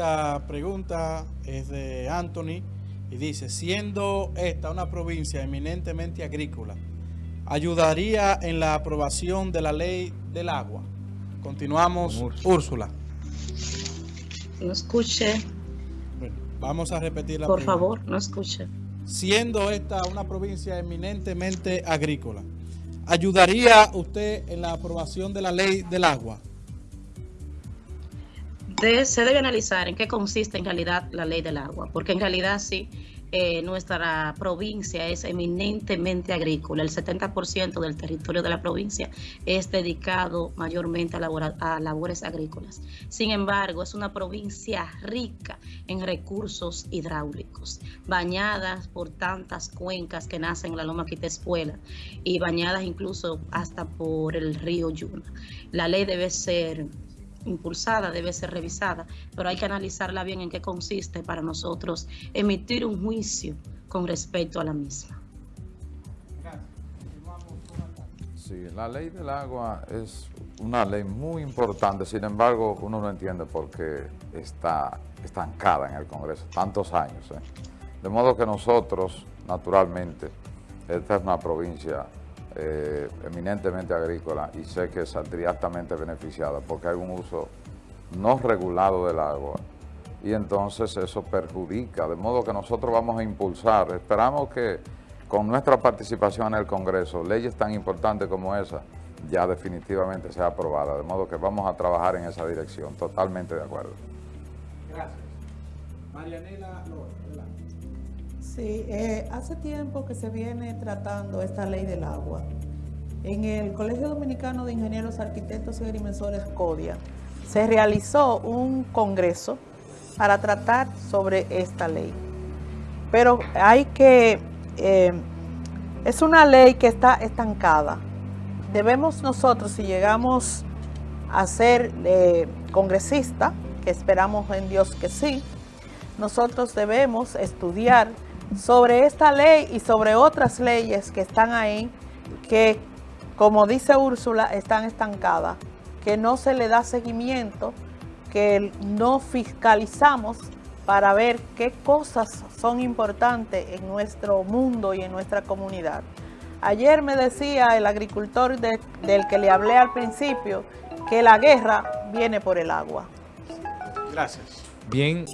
Esta pregunta es de Anthony y dice, siendo esta una provincia eminentemente agrícola, ¿ayudaría en la aprobación de la ley del agua? Continuamos, Úrsula. No escuche. Bueno, vamos a repetir la Por pregunta. favor, no escuche. Siendo esta una provincia eminentemente agrícola, ¿ayudaría usted en la aprobación de la ley del agua? Se debe analizar en qué consiste en realidad la ley del agua, porque en realidad sí, eh, nuestra provincia es eminentemente agrícola. El 70% del territorio de la provincia es dedicado mayormente a labores agrícolas. Sin embargo, es una provincia rica en recursos hidráulicos, bañadas por tantas cuencas que nacen en la Loma Quitespuela y bañadas incluso hasta por el río Yuna. La ley debe ser impulsada, debe ser revisada, pero hay que analizarla bien en qué consiste para nosotros emitir un juicio con respecto a la misma. Sí, la ley del agua es una ley muy importante, sin embargo, uno no entiende por qué está estancada en el Congreso tantos años. ¿eh? De modo que nosotros, naturalmente, esta es una provincia eh, eminentemente agrícola y sé que saldría altamente beneficiada porque hay un uso no regulado del agua y entonces eso perjudica, de modo que nosotros vamos a impulsar, esperamos que con nuestra participación en el Congreso, leyes tan importantes como esa, ya definitivamente sea aprobada, de modo que vamos a trabajar en esa dirección, totalmente de acuerdo. Gracias. Marianela López. Sí, eh, hace tiempo que se viene tratando esta ley del agua. En el Colegio Dominicano de Ingenieros, Arquitectos y Agrimensores, CODIA, se realizó un congreso para tratar sobre esta ley. Pero hay que, eh, es una ley que está estancada. Debemos nosotros, si llegamos a ser eh, congresista, que esperamos en Dios que sí, nosotros debemos estudiar sobre esta ley y sobre otras leyes que están ahí, que como dice Úrsula, están estancadas, que no se le da seguimiento, que no fiscalizamos para ver qué cosas son importantes en nuestro mundo y en nuestra comunidad. Ayer me decía el agricultor de- del que le hablé al principio que la guerra viene por el agua. Gracias. Bien,